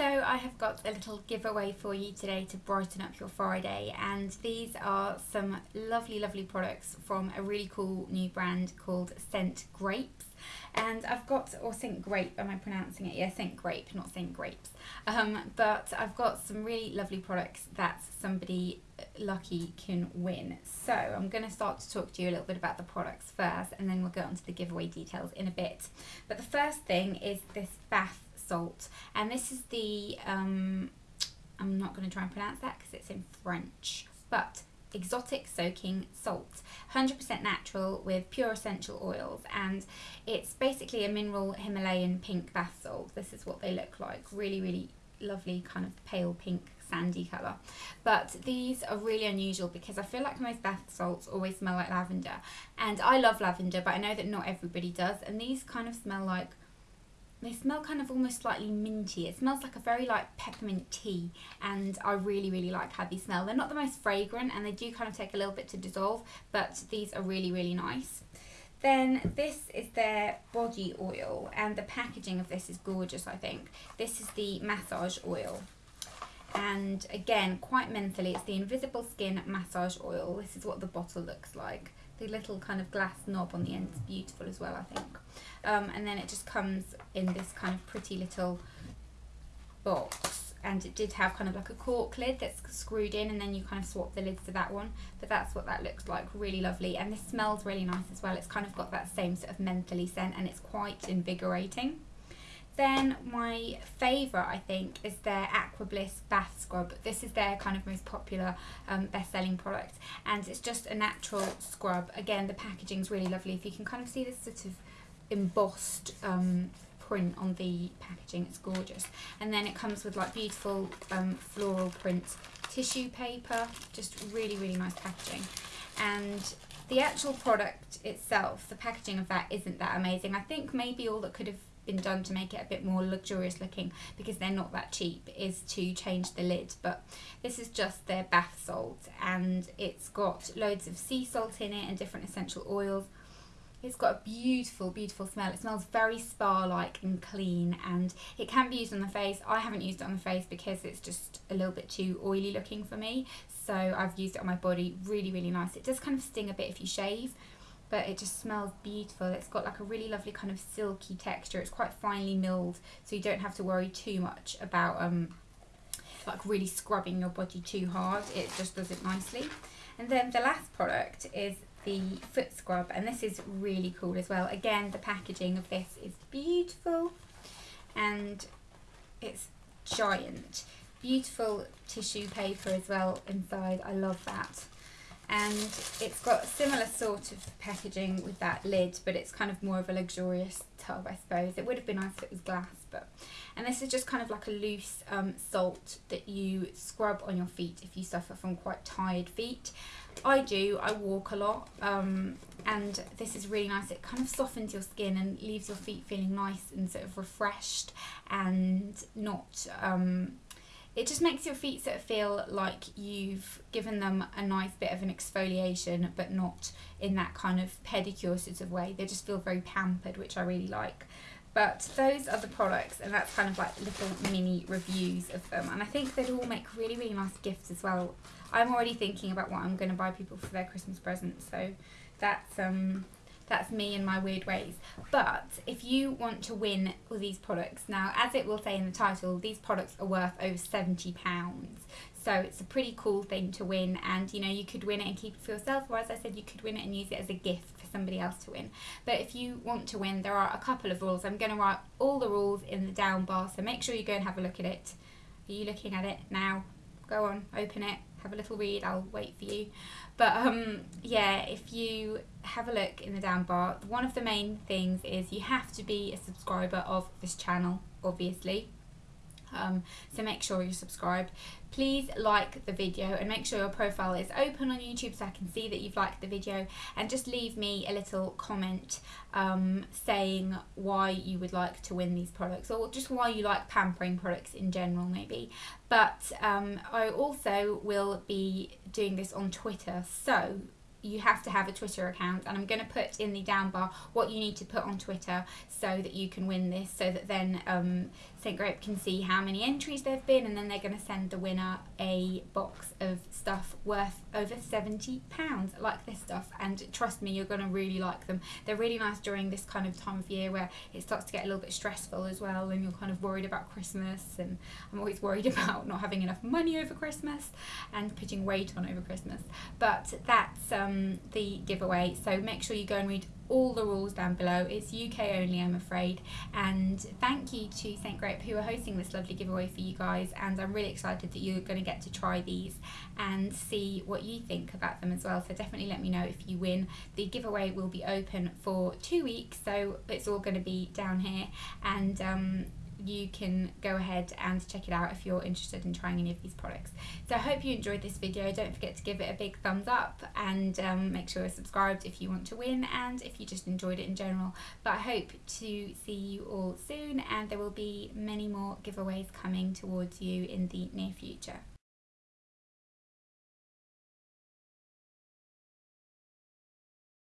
So I have got a little giveaway for you today to brighten up your Friday and these are some lovely lovely products from a really cool new brand called Scent Grapes and I've got, or Scent Grape, am I pronouncing it? Yeah, Scent Grape, not Scent Grapes. Um, but I've got some really lovely products that somebody lucky can win. So I'm going to start to talk to you a little bit about the products first and then we'll go on to the giveaway details in a bit. But the first thing is this bath salt. And this is the, um, I'm not going to try and pronounce that because it's in French, but exotic soaking salt. 100% natural with pure essential oils and it's basically a mineral himalayan pink bath salt this is what they look like. Really really lovely kind of pale pink sandy colour. But these are really unusual because I feel like most bath salts always smell like lavender. And I love lavender but I know that not everybody does. And these kind of smell like they smell kind of almost slightly minty. It smells like a very like peppermint tea and I really really like how these smell. They're not the most fragrant and they do kind of take a little bit to dissolve but these are really really nice. Then this is their body oil and the packaging of this is gorgeous I think. This is the massage oil and again quite mentally it's the invisible skin massage oil. This is what the bottle looks like. The little kind of glass knob on the end is beautiful as well I think. Um, and then it just comes in this kind of pretty little box. And it did have kind of like a cork lid that's screwed in and then you kind of swap the lids to that one. But that's what that looks like really lovely. And this smells really nice as well. It's kind of got that same sort of mentally scent and it's quite invigorating then my favourite I think is their Aqua Bliss bath scrub this is their kind of most popular um, best selling product and it's just a natural scrub again the packaging is really lovely if you can kind of see this sort of embossed um, print on the packaging. It's gorgeous. And then it comes with like beautiful um, floral print tissue paper. Just really, really nice packaging. And the actual product itself, the packaging of that isn't that amazing. I think maybe all that could have been done to make it a bit more luxurious looking because they're not that cheap is to change the lid but this is just their bath salt and it's got loads of sea salt in it and different essential oils it's got a beautiful, beautiful smell. It smells very spa-like and clean and it can be used on the face. I haven't used it on the face because it's just a little bit too oily looking for me. So I've used it on my body. Really, really nice. It does kind of sting a bit if you shave, but it just smells beautiful. It's got like a really lovely kind of silky texture. It's quite finely milled, so you don't have to worry too much about um, like really scrubbing your body too hard. It just does it nicely. And then the last product is the foot scrub and this is really cool as well again the packaging of this is beautiful and it's giant beautiful tissue paper as well inside I love that and it's got similar sort of packaging with that lid but it's kind of more of a luxurious tub I suppose. It would have been nice if it was glass but and this is just kind of like a loose um, salt that you scrub on your feet if you suffer from quite tired feet. I do I walk a lot um, and this is really nice. It kind of softens your skin and leaves your feet feeling nice and sort of refreshed and not um, it just makes your feet sort of feel like you've given them a nice bit of an exfoliation but not in that kind of pedicure sort of way. They just feel very pampered which I really like. But those are the products and that's kind of like little mini reviews of them. And I think they'd all make really really nice gifts as well. I'm already thinking about what I'm going to buy people for their Christmas presents so that's um that's me and my weird ways. But if you want to win all these products, now as it will say in the title, these products are worth over £70. So it's a pretty cool thing to win and you know you could win it and keep it for yourself or as I said you could win it and use it as a gift for somebody else to win. But if you want to win there are a couple of rules. I'm going to write all the rules in the down bar so make sure you go and have a look at it. Are you looking at it now? Go on, open it, have a little read, I'll wait for you. But um, yeah, if you have a look in the down bar, one of the main things is you have to be a subscriber of this channel, obviously. Um, so make sure you're subscribed. Please like the video and make sure your profile is open on YouTube so I can see that you've liked the video and just leave me a little comment um, saying why you would like to win these products or just why you like pampering products in general maybe. But um, I also will be doing this on Twitter so you have to have a Twitter account, and I'm going to put in the down bar what you need to put on Twitter so that you can win this, so that then um, St. Grape can see how many entries there've been, and then they're going to send the winner a box of stuff worth over £70, like this stuff. And trust me, you're going to really like them. They're really nice during this kind of time of year where it starts to get a little bit stressful as well, and you're kind of worried about Christmas. And I'm always worried about not having enough money over Christmas and putting weight on over Christmas. But that's um, the giveaway. So make sure you go and read all the rules down below. It's UK only, I'm afraid. And thank you to St. Grape who are hosting this lovely giveaway for you guys. And I'm really excited that you're going to get to try these and see what you think about them as well. So definitely let me know if you win. The giveaway will be open for two weeks, so it's all going to be down here. And um, you can go ahead and check it out if you're interested in trying any of these products. So I hope you enjoyed this video. Don't forget to give it a big thumbs up and um, make sure you're subscribed if you want to win and if you just enjoyed it in general. But I hope to see you all soon and there will be many more giveaways coming towards you in the near future.